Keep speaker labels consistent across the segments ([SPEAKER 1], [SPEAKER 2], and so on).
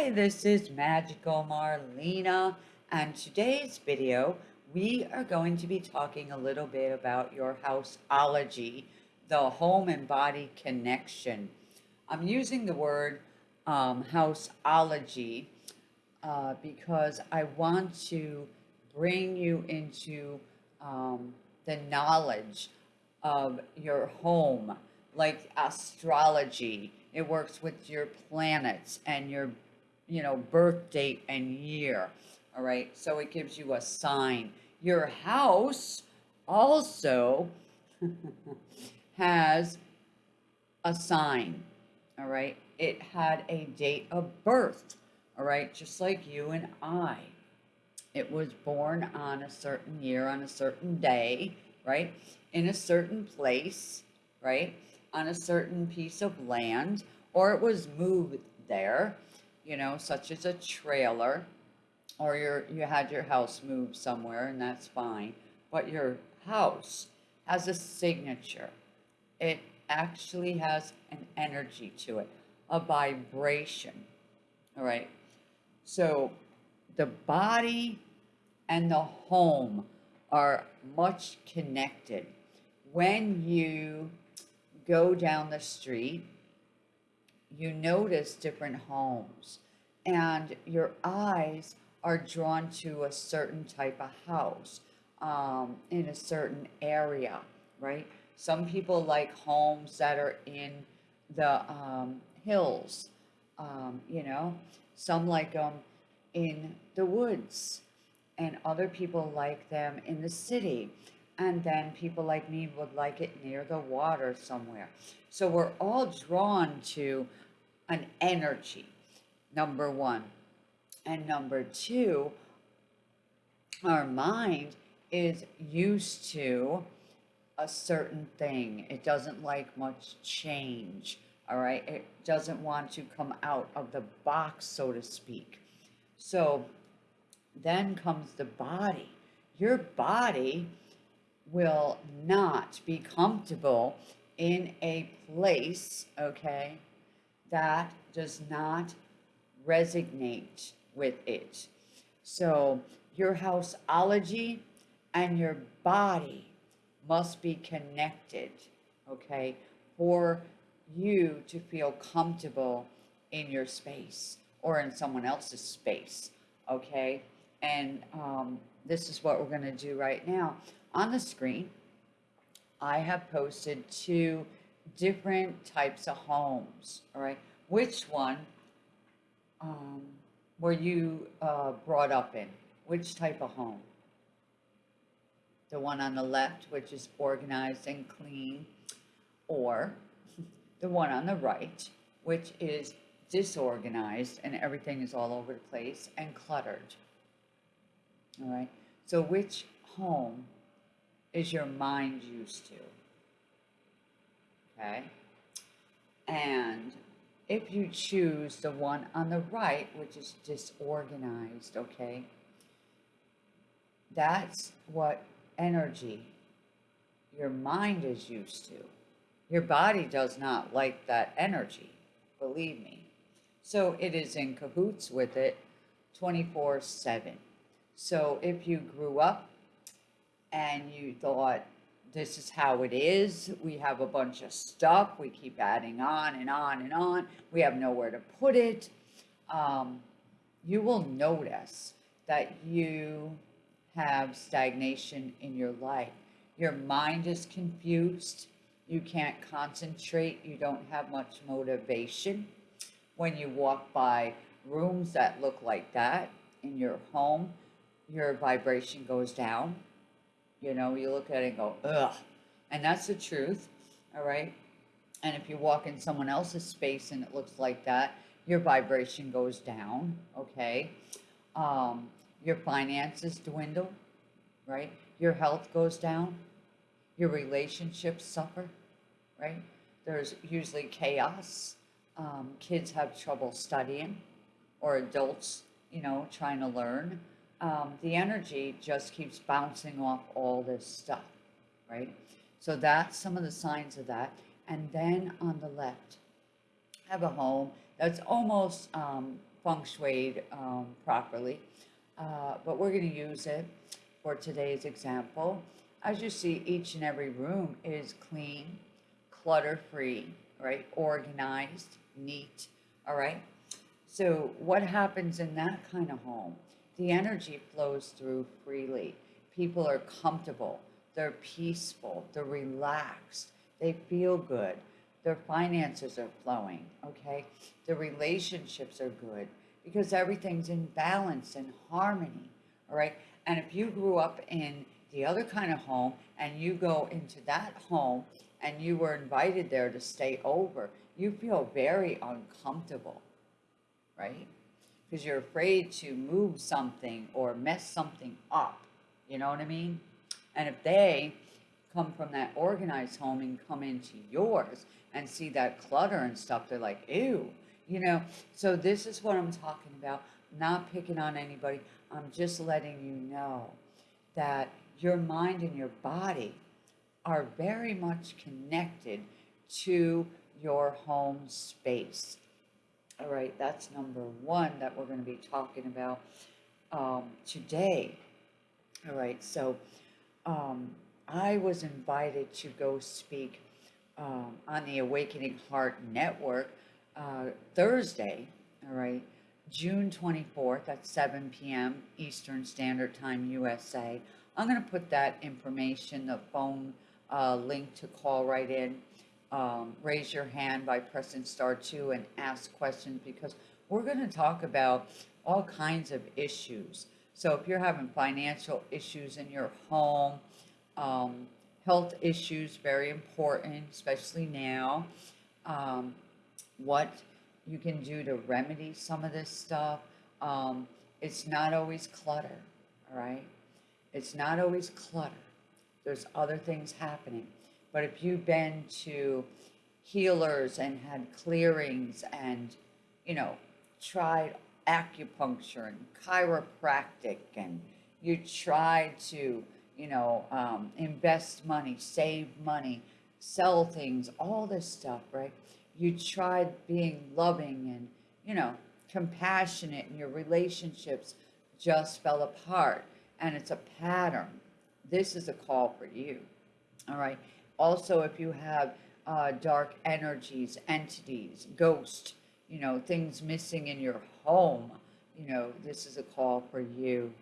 [SPEAKER 1] Hi, this is Magical Marlena, and today's video we are going to be talking a little bit about your houseology, the home and body connection. I'm using the word um, houseology uh, because I want to bring you into um, the knowledge of your home, like astrology. It works with your planets and your, you know, birth date and year. All right. So it gives you a sign. Your house also has a sign. All right. It had a date of birth. All right. Just like you and I. It was born on a certain year, on a certain day, right? In a certain place, right? On a certain piece of land, or it was moved there, you know, such as a trailer, or your, you had your house moved somewhere, and that's fine. But your house has a signature. It actually has an energy to it, a vibration. All right. So the body and the home are much connected. When you go down the street, you notice different homes and your eyes are drawn to a certain type of house um, in a certain area, right? Some people like homes that are in the um, hills, um, you know, some like them in the woods, and other people like them in the city. And then people like me would like it near the water somewhere. So we're all drawn to an energy, number one. And number two, our mind is used to a certain thing. It doesn't like much change. All right. It doesn't want to come out of the box, so to speak. So then comes the body. Your body will not be comfortable in a place, okay, that does not resonate with it. So your houseology and your body must be connected, okay, for you to feel comfortable in your space or in someone else's space, okay? And um, this is what we're going to do right now. On the screen, I have posted two different types of homes, all right? Which one um, were you uh, brought up in? Which type of home? The one on the left, which is organized and clean, or the one on the right, which is disorganized and everything is all over the place and cluttered. All right. So which home is your mind used to? Okay. And if you choose the one on the right, which is disorganized, okay, that's what energy your mind is used to. Your body does not like that energy, believe me. So it is in cahoots with it 24 7. So if you grew up and you thought, this is how it is, we have a bunch of stuff, we keep adding on and on and on, we have nowhere to put it, um, you will notice that you have stagnation in your life. Your mind is confused, you can't concentrate, you don't have much motivation. When you walk by rooms that look like that in your home, your vibration goes down. You know, you look at it and go, ugh. And that's the truth, all right? And if you walk in someone else's space and it looks like that, your vibration goes down, okay? Um, your finances dwindle, right? Your health goes down. Your relationships suffer, right? There's usually chaos. Um, kids have trouble studying, or adults, you know, trying to learn um, the energy just keeps bouncing off all this stuff, right? So that's some of the signs of that. And then on the left, I have a home that's almost um, feng shui um, properly, uh, but we're going to use it for today's example. As you see, each and every room is clean, clutter-free, right? Organized, neat, all right? So what happens in that kind of home? The energy flows through freely. People are comfortable, they're peaceful, they're relaxed, they feel good, their finances are flowing, okay? The relationships are good because everything's in balance and harmony, all right? And if you grew up in the other kind of home and you go into that home and you were invited there to stay over, you feel very uncomfortable, right? Because you're afraid to move something or mess something up. You know what I mean? And if they come from that organized home and come into yours and see that clutter and stuff, they're like, ew, you know? So this is what I'm talking about. Not picking on anybody. I'm just letting you know that your mind and your body are very much connected to your home space. All right, that's number one that we're going to be talking about um, today. All right, so um, I was invited to go speak um, on the Awakening Heart Network uh, Thursday, all right, June 24th at 7 p.m. Eastern Standard Time, USA. I'm going to put that information, the phone uh, link to call right in. Um, raise your hand by pressing star two and ask questions because we're going to talk about all kinds of issues. So if you're having financial issues in your home, um, health issues, very important, especially now, um, what you can do to remedy some of this stuff. Um, it's not always clutter, all right? It's not always clutter. There's other things happening. But if you've been to healers and had clearings and, you know, tried acupuncture and chiropractic and you tried to, you know, um, invest money, save money, sell things, all this stuff, right? You tried being loving and, you know, compassionate and your relationships just fell apart and it's a pattern. This is a call for you. All right. Also, if you have uh, dark energies, entities, ghosts, you know, things missing in your home, you know, this is a call for you.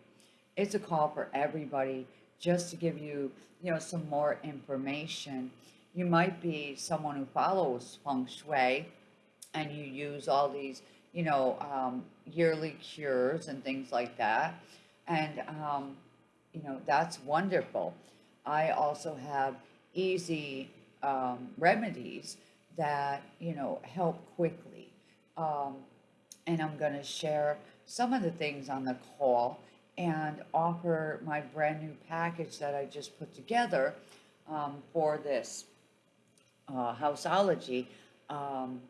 [SPEAKER 1] It's a call for everybody just to give you, you know, some more information. You might be someone who follows feng shui and you use all these, you know, um, yearly cures and things like that. And, um, you know, that's wonderful. I also have easy um, remedies that, you know, help quickly. Um, and I'm going to share some of the things on the call and offer my brand new package that I just put together um, for this uh, Houseology um,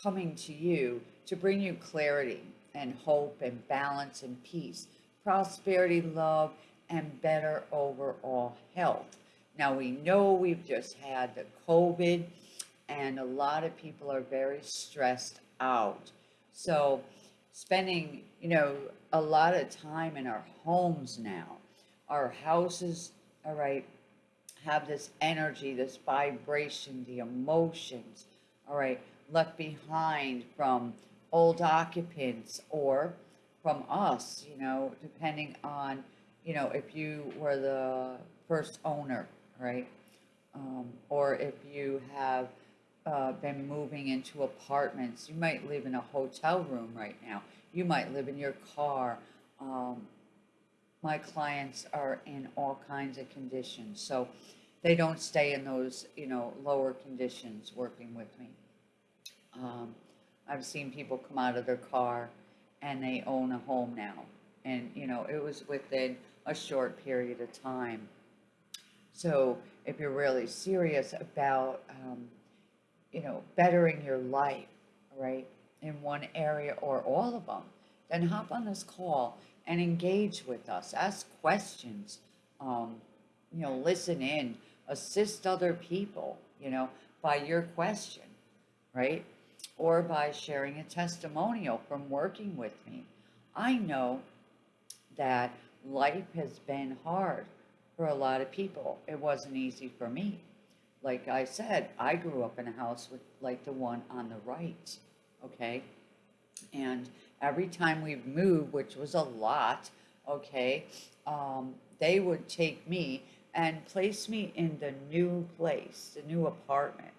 [SPEAKER 1] coming to you to bring you clarity and hope and balance and peace, prosperity, love, and better overall health. Now we know we've just had the COVID and a lot of people are very stressed out. So spending, you know, a lot of time in our homes now, our houses, all right, have this energy, this vibration, the emotions, all right, left behind from old occupants or from us, you know, depending on, you know, if you were the first owner, right? Um, or if you have uh, been moving into apartments, you might live in a hotel room right now. You might live in your car. Um, my clients are in all kinds of conditions, so they don't stay in those, you know, lower conditions working with me. Um, I've seen people come out of their car and they own a home now. And, you know, it was within a short period of time. So if you're really serious about, um, you know, bettering your life, right, in one area or all of them, then hop on this call and engage with us. Ask questions, um, you know, listen in, assist other people, you know, by your question, right? or by sharing a testimonial from working with me. I know that life has been hard for a lot of people. It wasn't easy for me. Like I said, I grew up in a house with like the one on the right, okay? And every time we moved, which was a lot, okay, um, they would take me and place me in the new place, the new apartment,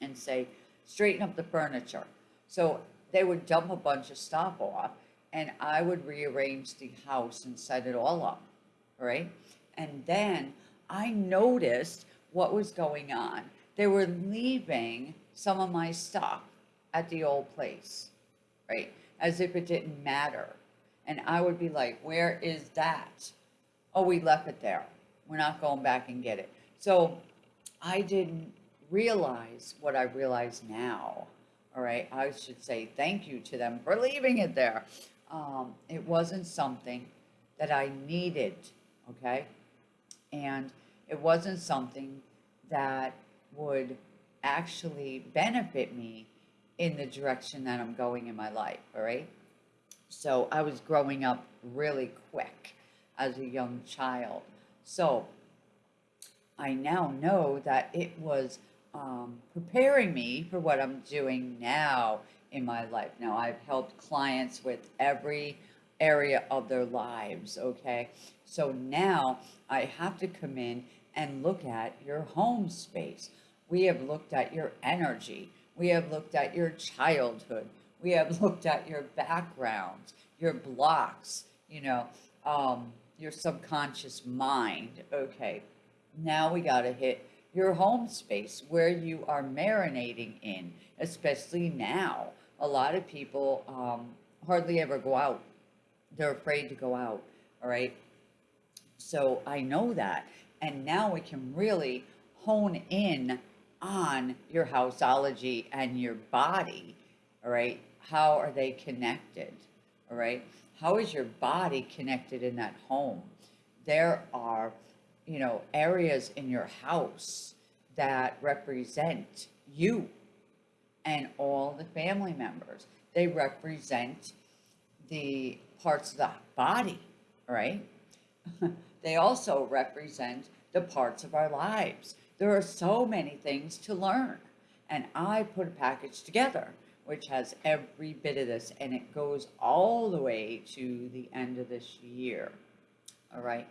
[SPEAKER 1] and say, straighten up the furniture. So they would dump a bunch of stuff off, and I would rearrange the house and set it all up, right? And then I noticed what was going on. They were leaving some of my stuff at the old place, right? As if it didn't matter. And I would be like, where is that? Oh, we left it there. We're not going back and get it. So I didn't realize what I realize now. All right. I should say thank you to them for leaving it there. Um, it wasn't something that I needed. Okay. And it wasn't something that would actually benefit me in the direction that I'm going in my life. All right. So I was growing up really quick as a young child. So I now know that it was um, preparing me for what I'm doing now in my life. Now, I've helped clients with every area of their lives, okay? So now I have to come in and look at your home space. We have looked at your energy. We have looked at your childhood. We have looked at your background, your blocks, you know, um, your subconscious mind. Okay, now we got to hit your home space where you are marinating in, especially now. A lot of people um, hardly ever go out. They're afraid to go out, all right? So I know that. And now we can really hone in on your houseology and your body, all right? How are they connected, all right? How is your body connected in that home? There are you know, areas in your house that represent you and all the family members. They represent the parts of the body, right? they also represent the parts of our lives. There are so many things to learn. And I put a package together which has every bit of this and it goes all the way to the end of this year. All right.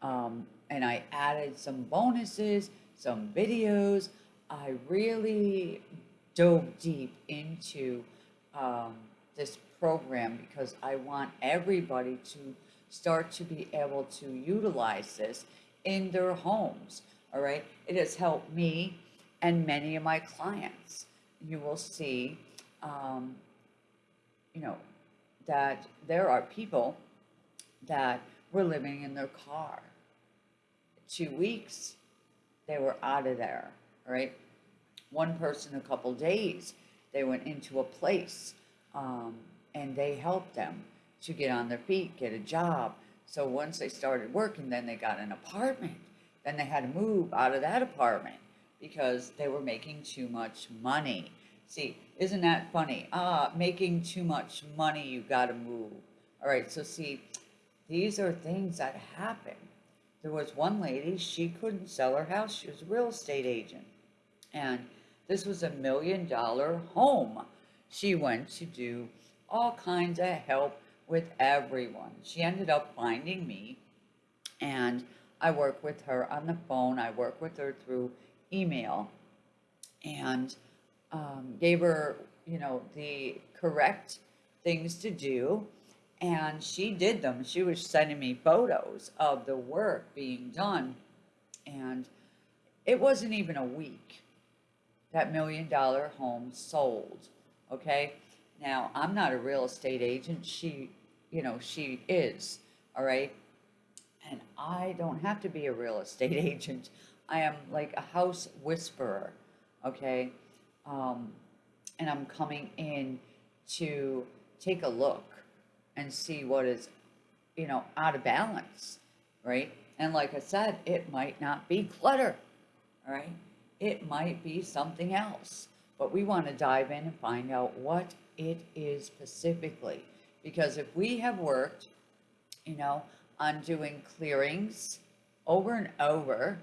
[SPEAKER 1] Um, and I added some bonuses, some videos. I really dove deep into um, this program because I want everybody to start to be able to utilize this in their homes. All right. It has helped me and many of my clients. You will see, um, you know, that there are people that were living in their car two weeks, they were out of there, right? One person, a couple days, they went into a place um, and they helped them to get on their feet, get a job. So once they started working, then they got an apartment. Then they had to move out of that apartment because they were making too much money. See, isn't that funny? Ah, making too much money, you got to move. All right, so see, these are things that happen. There was one lady, she couldn't sell her house. She was a real estate agent. And this was a million dollar home. She went to do all kinds of help with everyone. She ended up finding me and I work with her on the phone. I work with her through email and um, gave her, you know, the correct things to do and she did them. She was sending me photos of the work being done. And it wasn't even a week that million dollar home sold. Okay. Now, I'm not a real estate agent. She, you know, she is. All right. And I don't have to be a real estate agent. I am like a house whisperer. Okay. Um, and I'm coming in to take a look and see what is, you know, out of balance, right? And like I said, it might not be clutter, all right? It might be something else. but we want to dive in and find out what it is specifically. Because if we have worked, you know, on doing clearings over and over,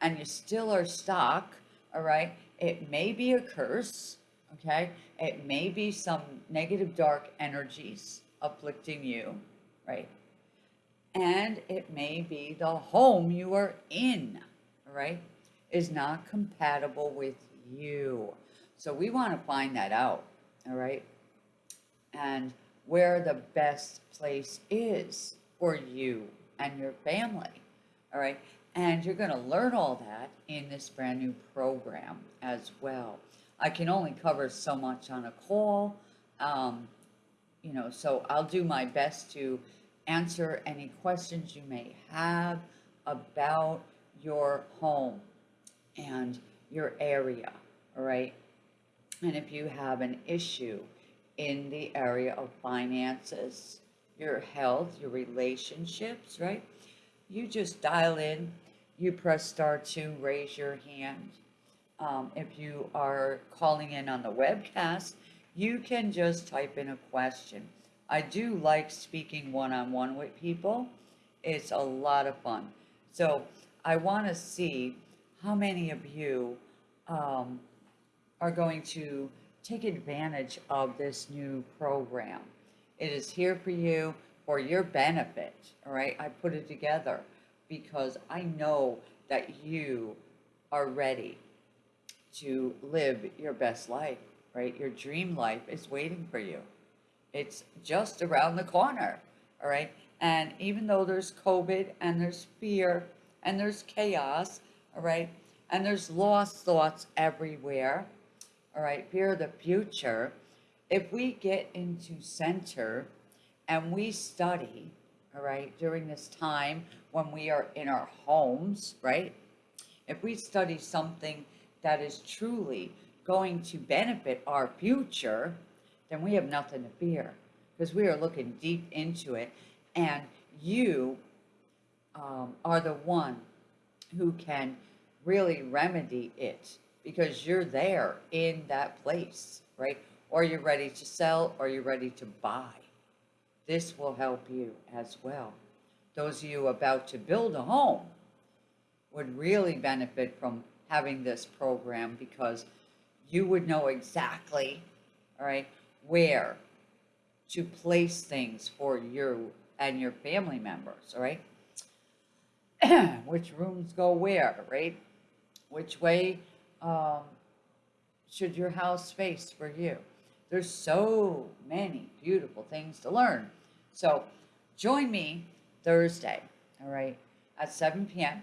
[SPEAKER 1] and you still are stuck, all right, it may be a curse, okay? It may be some negative dark energies afflicting you, right? And it may be the home you are in, all right, is not compatible with you. So we want to find that out, all right? And where the best place is for you and your family, all right? And you're going to learn all that in this brand new program as well. I can only cover so much on a call, um, you know, so I'll do my best to answer any questions you may have about your home and your area, all right? And if you have an issue in the area of finances, your health, your relationships, right? You just dial in, you press star two, raise your hand. Um, if you are calling in on the webcast, you can just type in a question. I do like speaking one-on-one with people. It's a lot of fun. So I want to see how many of you um, are going to take advantage of this new program. It is here for you for your benefit, all right? I put it together because I know that you are ready to live your best life, right? Your dream life is waiting for you. It's just around the corner, all right? And even though there's COVID and there's fear and there's chaos, all right? And there's lost thoughts everywhere, all right? Fear of the future. If we get into center and we study, all right, during this time when we are in our homes, right? If we study something that is truly going to benefit our future, then we have nothing to fear because we are looking deep into it. And you um, are the one who can really remedy it because you're there in that place, right? Or you're ready to sell or you're ready to buy. This will help you as well. Those of you about to build a home would really benefit from having this program because you would know exactly, all right, where to place things for you and your family members, all right? Which rooms go where, right? Which way um, should your house face for you? There's so many beautiful things to learn. So join me Thursday, all right, at 7 p.m.,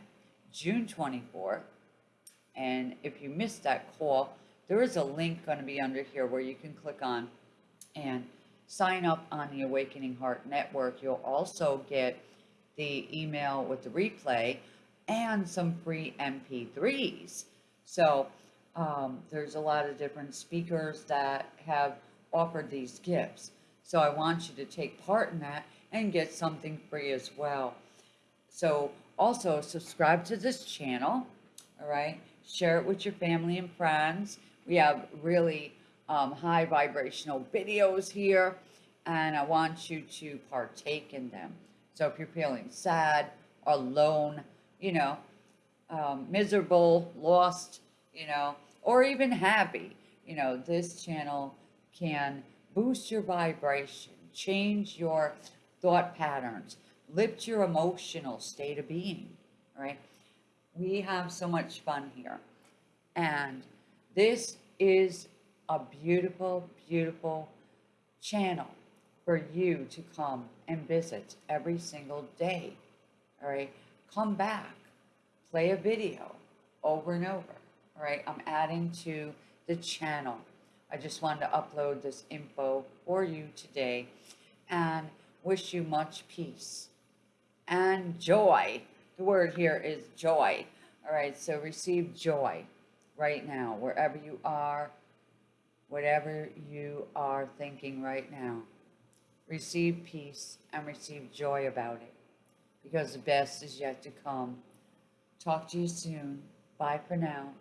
[SPEAKER 1] June 24th. And if you missed that call, there is a link going to be under here where you can click on and sign up on the Awakening Heart Network. You'll also get the email with the replay and some free MP3s. So um, there's a lot of different speakers that have offered these gifts. So I want you to take part in that and get something free as well. So also subscribe to this channel, all right? Share it with your family and friends. We have really um, high vibrational videos here, and I want you to partake in them. So if you're feeling sad, alone, you know, um, miserable, lost, you know, or even happy, you know, this channel can boost your vibration, change your thought patterns, lift your emotional state of being, right? We have so much fun here. And this is a beautiful, beautiful channel for you to come and visit every single day. All right, come back, play a video over and over. All right, I'm adding to the channel. I just wanted to upload this info for you today and wish you much peace and joy. The word here is joy. All right, so receive joy right now, wherever you are, whatever you are thinking right now. Receive peace and receive joy about it because the best is yet to come. Talk to you soon. Bye for now.